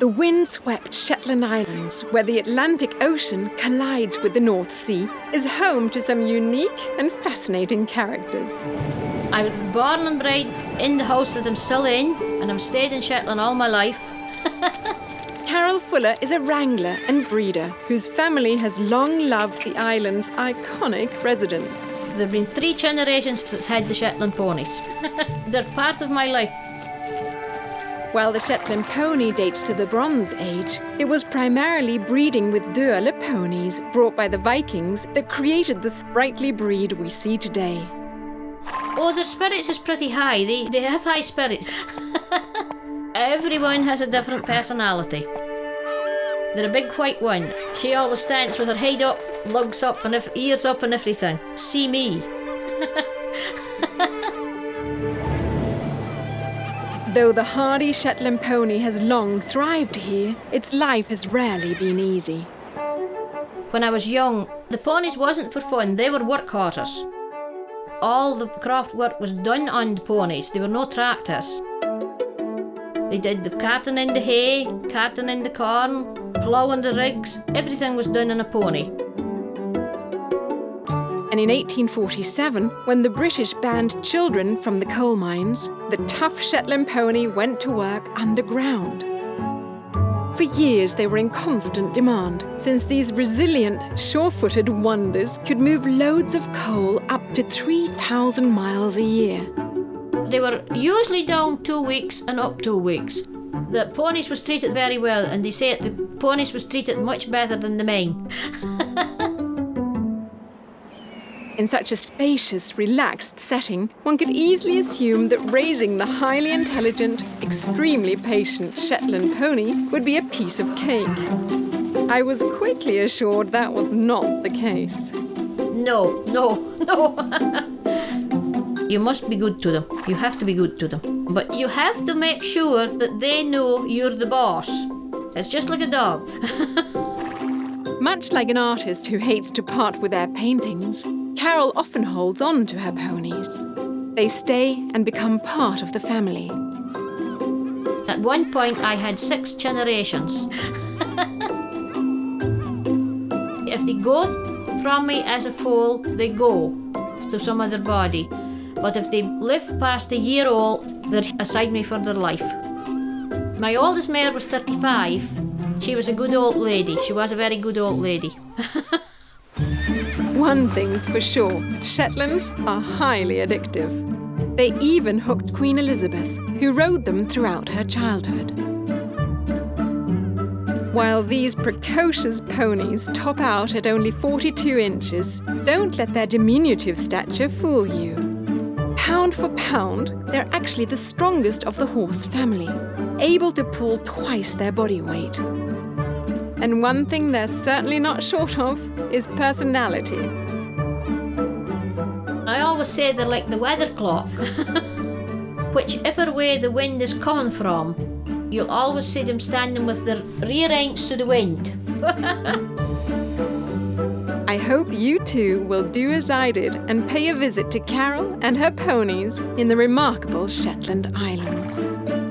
The windswept Shetland Islands, where the Atlantic Ocean collides with the North Sea, is home to some unique and fascinating characters. I was born and bred in the house that I'm still in, and I've stayed in Shetland all my life. Carol Fuller is a wrangler and breeder whose family has long loved the island's iconic residents. There have been three generations that's had the Shetland ponies. They're part of my life. While the Shetland pony dates to the Bronze Age, it was primarily breeding with Dueler ponies brought by the Vikings that created the sprightly breed we see today. Oh, their spirits is pretty high. They, they have high spirits. Everyone has a different personality. They're a big white one. She always stands with her head up, lugs up, and ears up, and everything. See me. Though the hardy Shetland pony has long thrived here, its life has rarely been easy. When I was young, the ponies wasn't for fun, they were work horses. All the craft work was done on the ponies, they were no tractors. They did the carting in the hay, carting in the corn, ploughing the rigs, everything was done on a pony. And in 1847, when the British banned children from the coal mines, the tough Shetland pony went to work underground. For years, they were in constant demand, since these resilient, sure-footed wonders could move loads of coal up to 3,000 miles a year. They were usually down two weeks and up two weeks. The ponies was treated very well, and they said the ponies was treated much better than the men. In such a spacious, relaxed setting, one could easily assume that raising the highly intelligent, extremely patient Shetland pony would be a piece of cake. I was quickly assured that was not the case. No, no, no. you must be good to them. You have to be good to them. But you have to make sure that they know you're the boss. It's just like a dog. Much like an artist who hates to part with their paintings, Carol often holds on to her ponies. They stay and become part of the family. At one point, I had six generations. if they go from me as a foal, they go to some other body. But if they live past a year old, they're aside me for their life. My oldest mare was 35. She was a good old lady. She was a very good old lady. One thing's for sure, Shetlands are highly addictive. They even hooked Queen Elizabeth, who rode them throughout her childhood. While these precocious ponies top out at only 42 inches, don't let their diminutive stature fool you. Pound for pound, they're actually the strongest of the horse family, able to pull twice their body weight. And one thing they're certainly not short of is personality. I always say they're like the weather clock. Whichever way the wind is coming from, you'll always see them standing with their rear ends to the wind. I hope you too will do as I did and pay a visit to Carol and her ponies in the remarkable Shetland Islands.